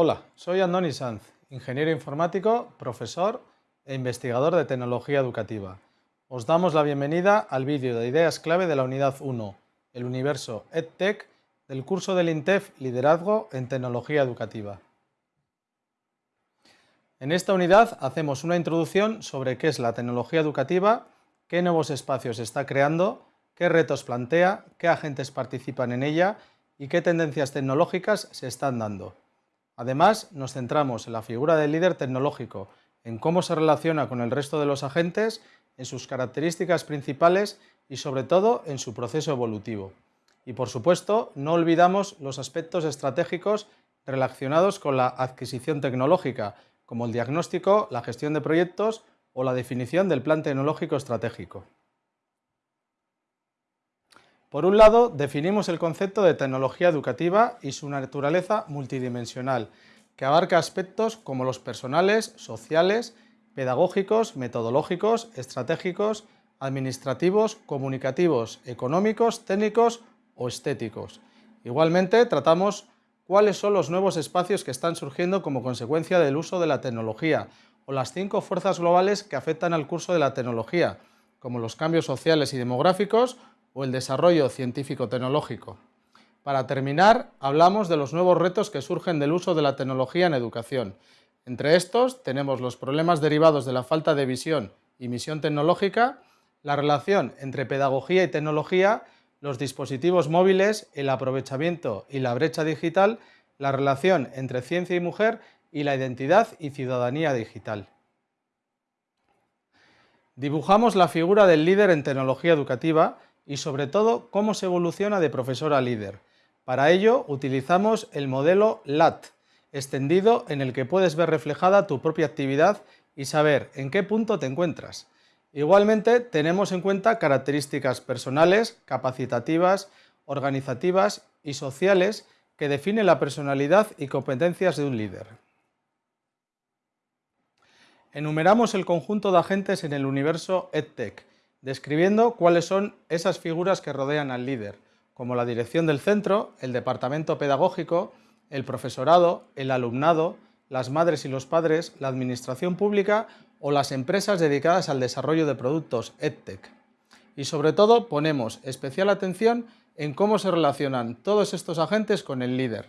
Hola, soy Andoni Sanz, ingeniero informático, profesor e investigador de tecnología educativa. Os damos la bienvenida al vídeo de ideas clave de la unidad 1, el universo EdTech, del curso del INTEF Liderazgo en Tecnología Educativa. En esta unidad hacemos una introducción sobre qué es la tecnología educativa, qué nuevos espacios está creando, qué retos plantea, qué agentes participan en ella y qué tendencias tecnológicas se están dando. Además, nos centramos en la figura del líder tecnológico, en cómo se relaciona con el resto de los agentes, en sus características principales y sobre todo en su proceso evolutivo. Y por supuesto, no olvidamos los aspectos estratégicos relacionados con la adquisición tecnológica, como el diagnóstico, la gestión de proyectos o la definición del plan tecnológico estratégico. Por un lado, definimos el concepto de tecnología educativa y su naturaleza multidimensional, que abarca aspectos como los personales, sociales, pedagógicos, metodológicos, estratégicos, administrativos, comunicativos, económicos, técnicos o estéticos. Igualmente, tratamos cuáles son los nuevos espacios que están surgiendo como consecuencia del uso de la tecnología o las cinco fuerzas globales que afectan al curso de la tecnología, como los cambios sociales y demográficos o el desarrollo científico-tecnológico. Para terminar, hablamos de los nuevos retos que surgen del uso de la tecnología en educación. Entre estos tenemos los problemas derivados de la falta de visión y misión tecnológica, la relación entre pedagogía y tecnología los dispositivos móviles, el aprovechamiento y la brecha digital, la relación entre ciencia y mujer y la identidad y ciudadanía digital. Dibujamos la figura del líder en tecnología educativa y sobre todo cómo se evoluciona de profesor a líder. Para ello utilizamos el modelo LAT, extendido en el que puedes ver reflejada tu propia actividad y saber en qué punto te encuentras. Igualmente, tenemos en cuenta características personales, capacitativas, organizativas y sociales que definen la personalidad y competencias de un líder. Enumeramos el conjunto de agentes en el universo EdTech, describiendo cuáles son esas figuras que rodean al líder, como la dirección del centro, el departamento pedagógico, el profesorado, el alumnado, las madres y los padres, la administración pública o las empresas dedicadas al desarrollo de productos EdTech. Y sobre todo ponemos especial atención en cómo se relacionan todos estos agentes con el líder.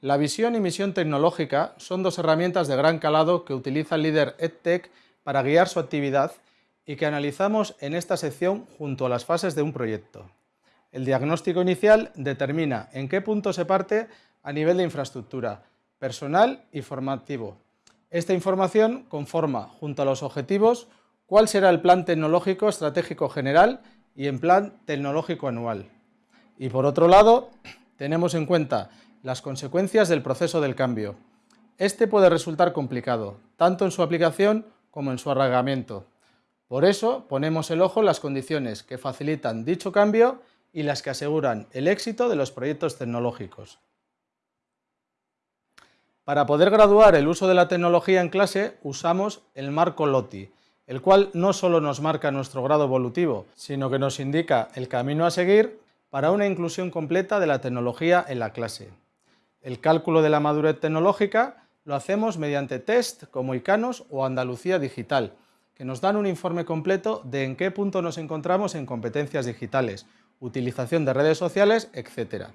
La visión y misión tecnológica son dos herramientas de gran calado que utiliza el líder EdTech para guiar su actividad y que analizamos en esta sección junto a las fases de un proyecto. El diagnóstico inicial determina en qué punto se parte a nivel de infraestructura, personal y formativo, esta información conforma, junto a los objetivos, cuál será el plan tecnológico estratégico general y el plan tecnológico anual. Y por otro lado, tenemos en cuenta las consecuencias del proceso del cambio. Este puede resultar complicado, tanto en su aplicación como en su arraigamiento. Por eso ponemos el ojo en las condiciones que facilitan dicho cambio y las que aseguran el éxito de los proyectos tecnológicos. Para poder graduar el uso de la tecnología en clase usamos el marco LOTI, el cual no solo nos marca nuestro grado evolutivo, sino que nos indica el camino a seguir para una inclusión completa de la tecnología en la clase. El cálculo de la madurez tecnológica lo hacemos mediante test como ICANOS o Andalucía Digital, que nos dan un informe completo de en qué punto nos encontramos en competencias digitales, utilización de redes sociales, etc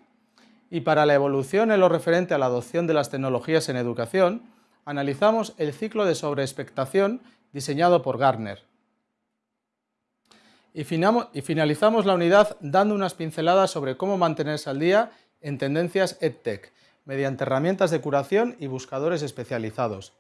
y para la evolución en lo referente a la adopción de las tecnologías en educación, analizamos el ciclo de sobreexpectación diseñado por Gartner. Y, finalizamos la unidad dando unas pinceladas sobre cómo mantenerse al día en tendencias EdTech, mediante herramientas de curación y buscadores especializados.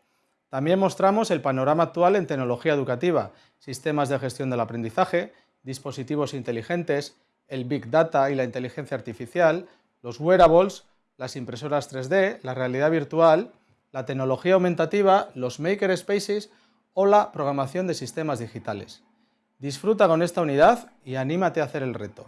También mostramos el panorama actual en tecnología educativa, sistemas de gestión del aprendizaje, dispositivos inteligentes, el Big Data y la inteligencia artificial, los wearables, las impresoras 3D, la realidad virtual, la tecnología aumentativa, los makerspaces o la programación de sistemas digitales. Disfruta con esta unidad y anímate a hacer el reto.